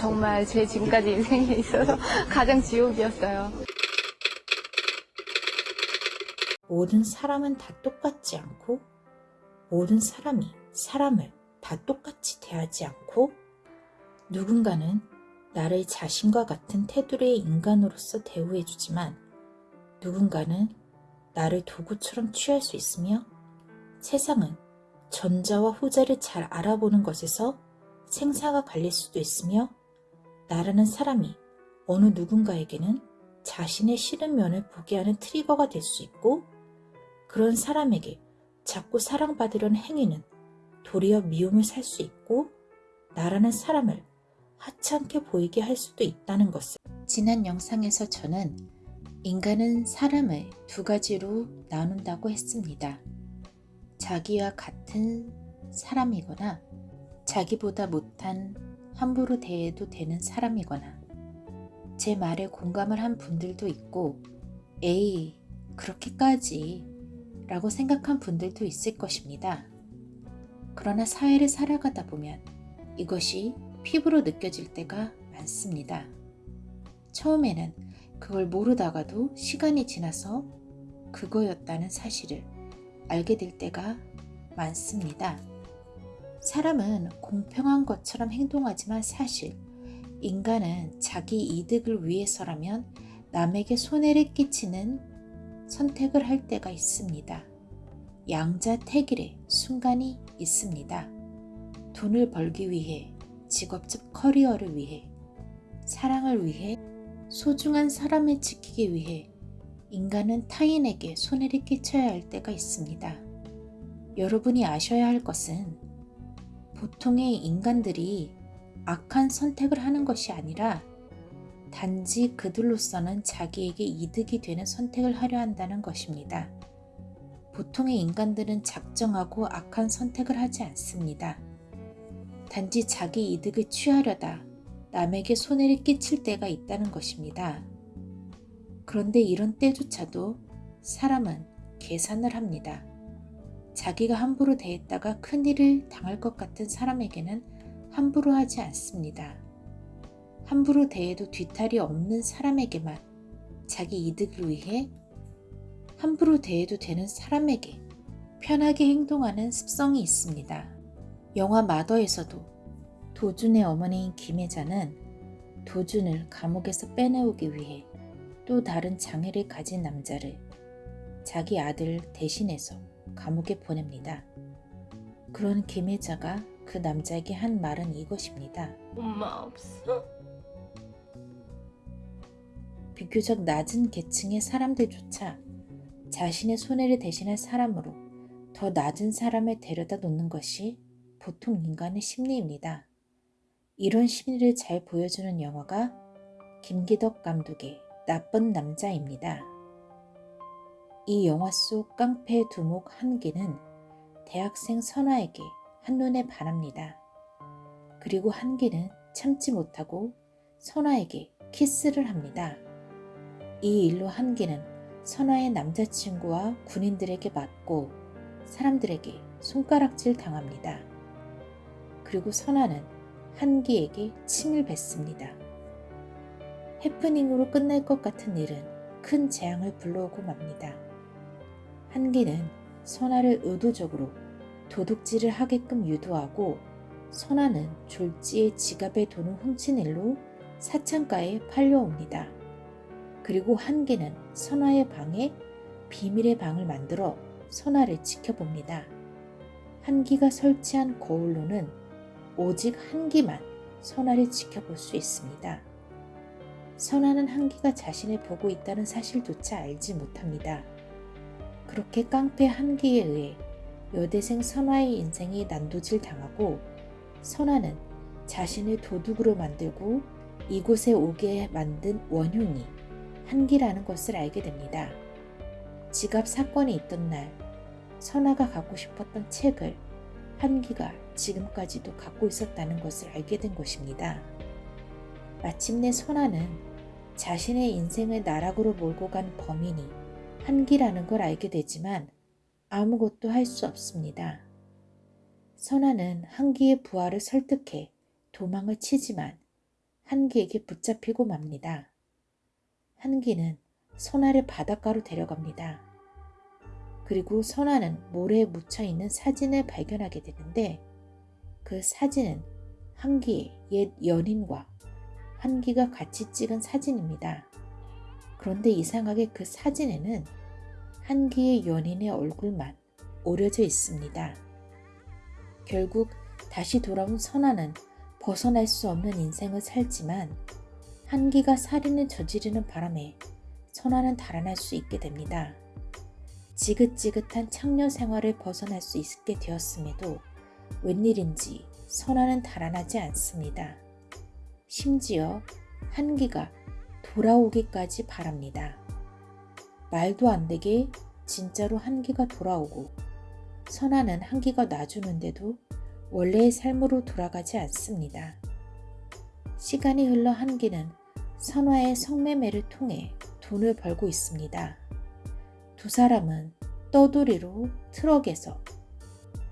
정말 제 지금까지 인생에 있어서 가장 지옥이었어요. 모든 사람은 다 똑같지 않고 모든 사람이 사람을 다 똑같이 대하지 않고 누군가는 나를 자신과 같은 테두리의 인간으로서 대우해주지만 누군가는 나를 도구처럼 취할 수 있으며 세상은 전자와 후자를 잘 알아보는 것에서 생사가 갈릴 수도 있으며 나라는 사람이 어느 누군가에게는 자신의 싫은 면을 보게 하는 트리거가 될 수 있고 그런 사람에게 자꾸 사랑받으려는 행위는 도리어 미움을 살 수 있고 나라는 사람을 하찮게 보이게 할 수도 있다는 것을 지난 영상에서 저는 인간은 사람을 두 가지로 나눈다고 했습니다. 자기와 같은 사람이거나 자기보다 못한 함부로 대해도 되는 사람이거나 제 말에 공감을 한 분들도 있고 에이 그렇게까지 라고 생각한 분들도 있을 것입니다. 그러나 사회를 살아가다 보면 이것이 피부로 느껴질 때가 많습니다. 처음에는 그걸 모르다가도 시간이 지나서 그거였다는 사실을 알게 될 때가 많습니다. 사람은 공평한 것처럼 행동하지만 사실 인간은 자기 이득을 위해서라면 남에게 손해를 끼치는 선택을 할 때가 있습니다. 양자택일의 순간이 있습니다. 돈을 벌기 위해, 직업적 커리어를 위해, 사랑을 위해, 소중한 사람을 지키기 위해 인간은 타인에게 손해를 끼쳐야 할 때가 있습니다. 여러분이 아셔야 할 것은 보통의 인간들이 악한 선택을 하는 것이 아니라 단지 그들로서는 자기에게 이득이 되는 선택을 하려 한다는 것입니다. 보통의 인간들은 작정하고 악한 선택을 하지 않습니다. 단지 자기 이득을 취하려다 남에게 손해를 끼칠 때가 있다는 것입니다. 그런데 이런 때조차도 사람은 계산을 합니다. 자기가 함부로 대했다가 큰일을 당할 것 같은 사람에게는 함부로 하지 않습니다. 함부로 대해도 뒤탈이 없는 사람에게만 자기 이득을 위해 함부로 대해도 되는 사람에게 편하게 행동하는 습성이 있습니다. 영화 마더에서도 도준의 어머니인 김혜자는 도준을 감옥에서 빼내오기 위해 또 다른 장애를 가진 남자를 자기 아들 대신해서 감옥에 보냅니다. 그런 김혜자가 그 남자에게 한 말은 이것입니다. 엄마 없어? 비교적 낮은 계층의 사람들조차 자신의 손해를 대신할 사람으로 더 낮은 사람을 데려다 놓는 것이 보통 인간의 심리입니다. 이런 심리를 잘 보여주는 영화가 김기덕 감독의 나쁜 남자입니다. 이 영화 속 깡패 두목 한기는 대학생 선아에게 한눈에 반합니다. 그리고 한기는 참지 못하고 선아에게 키스를 합니다. 이 일로 한기는 선아의 남자친구와 군인들에게 맞고 사람들에게 손가락질 당합니다. 그리고 선아는 한기에게 침을 뱉습니다. 해프닝으로 끝날 것 같은 일은 큰 재앙을 불러오고 맙니다. 한기는 선아를 의도적으로 도둑질을 하게끔 유도하고 선아는 졸지의 지갑에 돈을 훔친 일로 사창가에 팔려옵니다. 그리고 한계는 선아의 방에 비밀의 방을 만들어 선아를 지켜봅니다. 한기가 설치한 거울로는 오직 한기만 선아를 지켜볼 수 있습니다. 선아는 한기가 자신을 보고 있다는 사실조차 알지 못합니다. 그렇게 깡패 한기에 의해 여대생 선화의 인생이 난도질 당하고 선화는 자신을 도둑으로 만들고 이곳에 오게 만든 원흉이 한기라는 것을 알게 됩니다. 지갑 사건이 있던 날 선화가 갖고 싶었던 책을 한기가 지금까지도 갖고 있었다는 것을 알게 된 것입니다. 마침내 선화는 자신의 인생을 나락으로 몰고 간 범인이 한기라는 걸 알게 되지만 아무것도 할 수 없습니다. 선아는 한기의 부하를 설득해 도망을 치지만 한기에게 붙잡히고 맙니다. 한기는 선아를 바닷가로 데려갑니다. 그리고 선아는 모래에 묻혀 있는 사진을 발견하게 되는데 그 사진은 한기의 옛 연인과 한기가 같이 찍은 사진입니다. 그런데 이상하게 그 사진에는 한기의 연인의 얼굴만 오려져 있습니다. 결국 다시 돌아온 선아는 벗어날 수 없는 인생을 살지만 한기가 살인을 저지르는 바람에 선아는 달아날 수 있게 됩니다. 지긋지긋한 창녀 생활을 벗어날 수 있게 되었음에도 웬일인지 선아는 달아나지 않습니다. 심지어 한기가 돌아오기까지 바랍니다. 말도 안 되게 진짜로 한기가 돌아오고 선아는 한기가 놔주는데도 원래의 삶으로 돌아가지 않습니다. 시간이 흘러 한기는 선화의 성매매를 통해 돈을 벌고 있습니다. 두 사람은 떠돌이로 트럭에서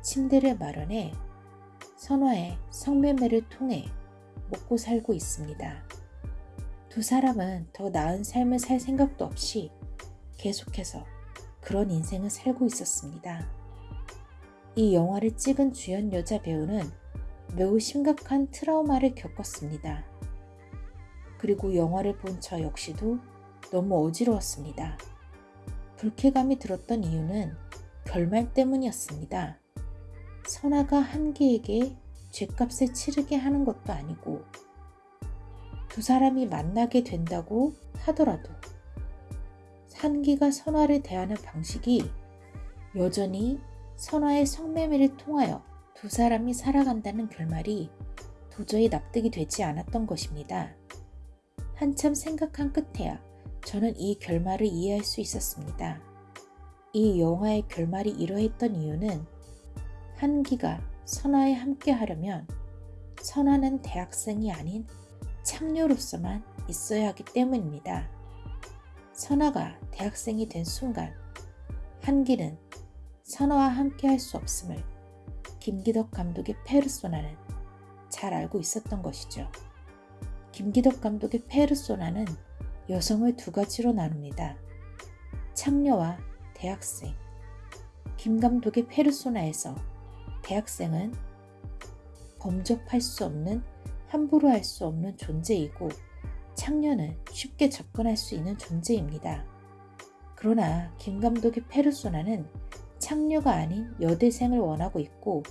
침대를 마련해 선화의 성매매를 통해 먹고 살고 있습니다. 두 사람은 더 나은 삶을 살 생각도 없이 계속해서 그런 인생을 살고 있었습니다. 이 영화를 찍은 주연 여자 배우는 매우 심각한 트라우마를 겪었습니다. 그리고 영화를 본 저 역시도 너무 어지러웠습니다. 불쾌감이 들었던 이유는 결말 때문이었습니다. 선아가 한기에게 죗값을 치르게 하는 것도 아니고 두 사람이 만나게 된다고 하더라도 한기가 선화를 대하는 방식이 여전히 선화의 성매매를 통하여 두 사람이 살아간다는 결말이 도저히 납득이 되지 않았던 것입니다. 한참 생각한 끝에야 저는 이 결말을 이해할 수 있었습니다. 이 영화의 결말이 이러했던 이유는 한기가 선화에 함께 하려면 선화는 대학생이 아닌 창녀로서만 있어야 하기 때문입니다. 선화가 대학생이 된 순간 한기는 선화와 함께 할 수 없음을 김기덕 감독의 페르소나는 잘 알고 있었던 것이죠. 김기덕 감독의 페르소나는 여성을 두 가지로 나눕니다. 창녀와 대학생. 김 감독의 페르소나에서 대학생은 범접할 수 없는 함부로 할 수 없는 존재이고 창녀는 쉽게 접근할 수 있는 존재입니다. 그러나 김 감독의 페르소나는 창녀가 아닌 여대생을 원하고 있고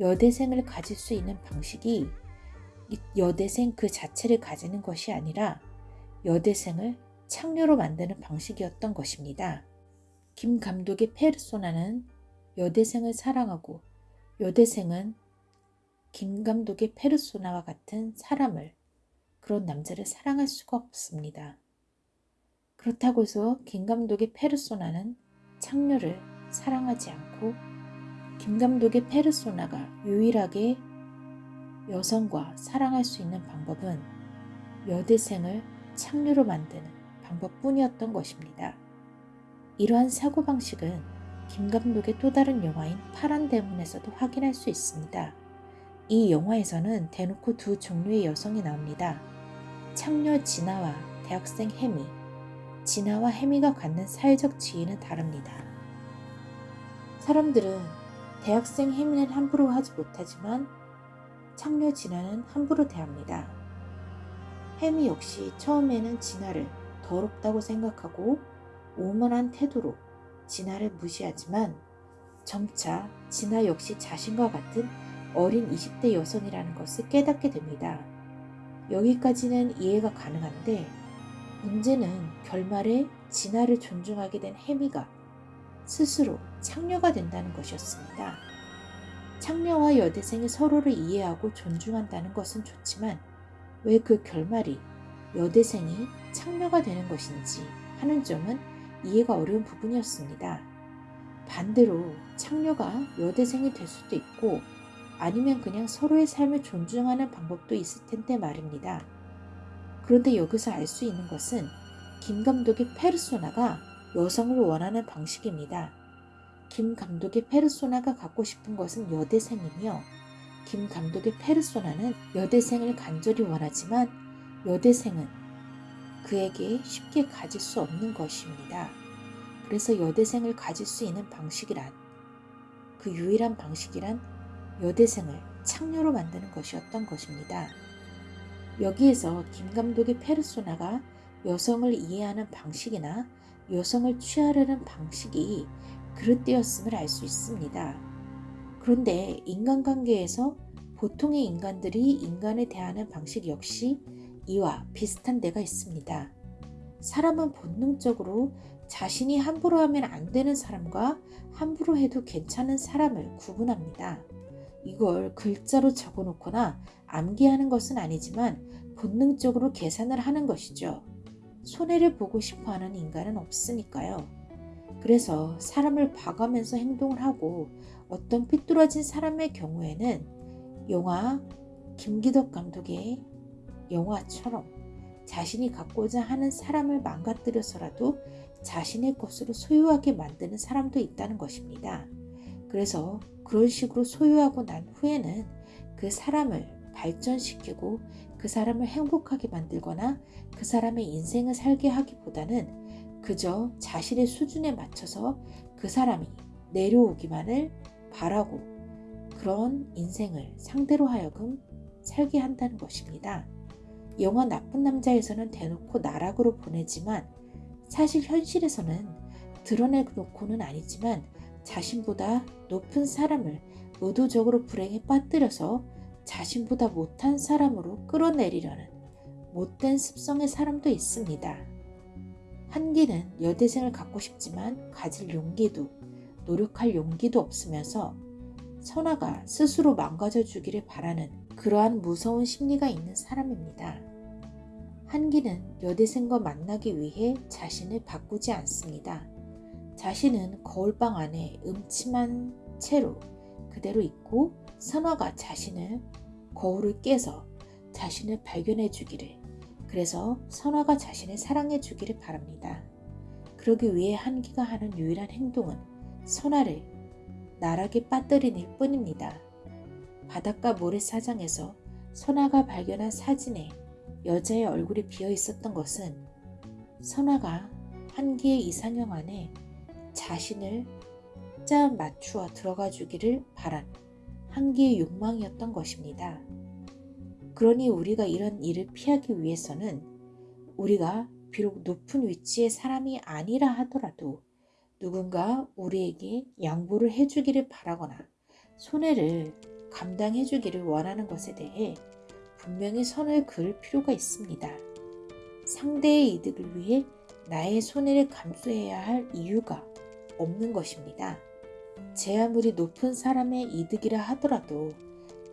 여대생을 가질 수 있는 방식이 여대생 그 자체를 가지는 것이 아니라 여대생을 창녀로 만드는 방식이었던 것입니다. 김 감독의 페르소나는 여대생을 사랑하고 여대생은 김 감독의 페르소나와 같은 사람을 그런 남자를 사랑할 수가 없습니다. 그렇다고 해서 김 감독의 페르소나는 창녀를 사랑하지 않고 김 감독의 페르소나가 유일하게 여성과 사랑할 수 있는 방법은 여대생을 창녀로 만드는 방법뿐이었던 것입니다. 이러한 사고방식은 김 감독의 또 다른 영화인 파란 대문에서도 확인할 수 있습니다. 이 영화에서는 대놓고 두 종류의 여성이 나옵니다. 창녀 진아와 대학생 해미. 진아와 해미가 갖는 사회적 지위는 다릅니다. 사람들은 대학생 해미는 함부로 하지 못하지만 창녀 진아는 함부로 대합니다. 해미 역시 처음에는 진아를 더럽다고 생각하고 오만한 태도로 진아를 무시하지만 점차 진아 역시 자신과 같은 어린 20대 여성이라는 것을 깨닫게 됩니다. 여기까지는 이해가 가능한데 문제는 결말에 진아를 존중하게 된 해미가 스스로 창녀가 된다는 것이었습니다. 창녀와 여대생이 서로를 이해하고 존중한다는 것은 좋지만 왜 그 결말이 여대생이 창녀가 되는 것인지 하는 점은 이해가 어려운 부분이었습니다. 반대로 창녀가 여대생이 될 수도 있고 아니면 그냥 서로의 삶을 존중하는 방법도 있을 텐데 말입니다. 그런데 여기서 알 수 있는 것은 김 감독의 페르소나가 여성을 원하는 방식입니다. 김 감독의 페르소나가 갖고 싶은 것은 여대생이며 김 감독의 페르소나는 여대생을 간절히 원하지만 여대생은 그에게 쉽게 가질 수 없는 것입니다. 그래서 여대생을 가질 수 있는 방식이란 그 유일한 방식이란 여대생을 창녀로 만드는 것이었던 것입니다. 여기에서 김 감독의 페르소나가 여성을 이해하는 방식이나 여성을 취하려는 방식이 그릇되었음을 알 수 있습니다. 그런데 인간관계에서 보통의 인간들이 인간에 대하는 방식 역시 이와 비슷한 데가 있습니다. 사람은 본능적으로 자신이 함부로 하면 안 되는 사람과 함부로 해도 괜찮은 사람을 구분합니다. 이걸 글자로 적어 놓거나 암기하는 것은 아니지만 본능적으로 계산을 하는 것이죠. 손해를 보고 싶어 하는 인간은 없으니까요. 그래서 사람을 봐가면서 행동을 하고 어떤 삐뚤어진 사람의 경우에는 영화 김기덕 감독의 영화처럼 자신이 갖고자 하는 사람을 망가뜨려서라도 자신의 것으로 소유하게 만드는 사람도 있다는 것입니다. 그래서 그런 식으로 소유하고 난 후에는 그 사람을 발전시키고 그 사람을 행복하게 만들거나 그 사람의 인생을 살게 하기보다는 그저 자신의 수준에 맞춰서 그 사람이 내려오기만을 바라고 그런 인생을 상대로 하여금 살게 한다는 것입니다. 영화 나쁜 남자에서는 대놓고 나락으로 보내지만 사실 현실에서는 드러내놓고는 아니지만 자신보다 높은 사람을 의도적으로 불행에 빠뜨려서 자신보다 못한 사람으로 끌어내리려는 못된 습성의 사람도 있습니다. 한기는 여대생을 갖고 싶지만 가질 용기도 노력할 용기도 없으면서 선아가 스스로 망가져 주기를 바라는 그러한 무서운 심리가 있는 사람입니다. 한기는 여대생과 만나기 위해 자신을 바꾸지 않습니다. 자신은 거울방 안에 음침한 채로 그대로 있고 선화가 자신을 거울을 깨서 자신을 발견해 주기를 그래서 선화가 자신을 사랑해 주기를 바랍니다. 그러기 위해 한기가 하는 유일한 행동은 선화를 나락에 빠뜨리는 뿐입니다. 바닷가 모래사장에서 선화가 발견한 사진에 여자의 얼굴이 비어 있었던 것은 선화가 한기의 이상형 안에 자신을 짜 맞추어 들어가 주기를 바란 한기의 욕망이었던 것입니다. 그러니 우리가 이런 일을 피하기 위해서는 우리가 비록 높은 위치의 사람이 아니라 하더라도 누군가 우리에게 양보를 해주기를 바라거나 손해를 감당해 주기를 원하는 것에 대해 분명히 선을 그을 필요가 있습니다. 상대의 이득을 위해 나의 손해를 감수해야 할 이유가 없는 것입니다. 제 아무리 높은 사람의 이득이라 하더라도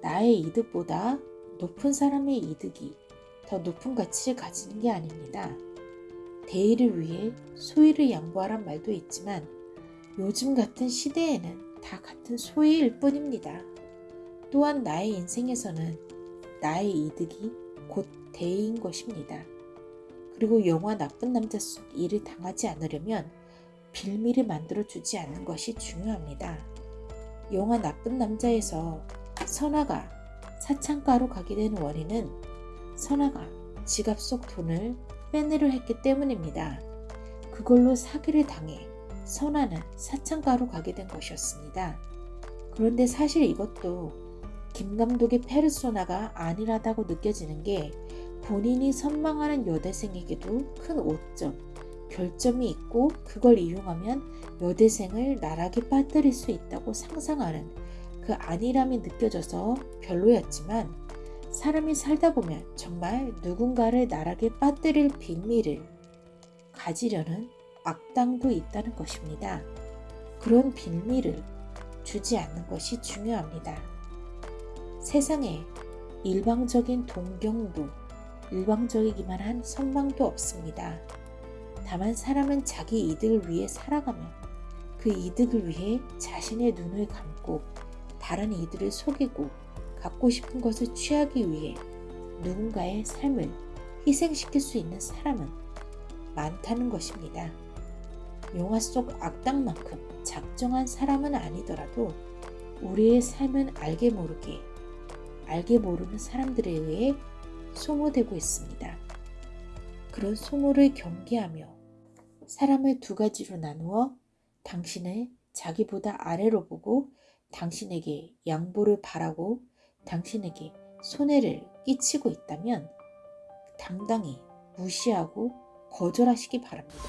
나의 이득보다 높은 사람의 이득이 더 높은 가치를 가지는 게 아닙니다. 대의를 위해 소위를 양보하란 말도 있지만 요즘 같은 시대에는 다 같은 소위일 뿐입니다. 또한 나의 인생에서는 나의 이득이 곧 대의인 것입니다. 그리고 영화 나쁜 남자 속 일을 당하지 않으려면 빌미를 만들어 주지 않는 것이 중요합니다. 영화 나쁜 남자에서 선아가 사창가로 가게 된 원인은 선아가 지갑 속 돈을 빼내려 했기 때문입니다. 그걸로 사기를 당해 선아는 사창가로 가게 된 것이었습니다. 그런데 사실 이것도 김 감독의 페르소나가 아니라다고 느껴지는 게 본인이 선망하는 여대생에게도 큰 오점, 결점이 있고 그걸 이용하면 여대생을 나락에 빠뜨릴 수 있다고 상상하는 그 안일함이 느껴져서 별로였지만 사람이 살다 보면 정말 누군가를 나락에 빠뜨릴 빌미를 가지려는 악당도 있다는 것입니다. 그런 빌미를 주지 않는 것이 중요합니다. 세상에 일방적인 동경도 일방적이기만 한 선망도 없습니다. 다만 사람은 자기 이득을 위해 살아가며 그 이득을 위해 자신의 눈을 감고 다른 이들을 속이고 갖고 싶은 것을 취하기 위해 누군가의 삶을 희생시킬 수 있는 사람은 많다는 것입니다. 영화 속 악당만큼 작정 특정한 사람은 아니더라도 우리의 삶은 알게 모르게 알게 모르는 사람들에 의해 소모되고 있습니다. 그런 소모를 경계하며 사람을 두 가지로 나누어 당신을 자기보다 아래로 보고 당신에게 양보를 바라고 당신에게 손해를 끼치고 있다면 당당히 무시하고 거절하시기 바랍니다.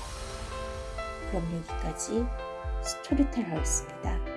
그럼 여기까지 스토리텔 하였습니다.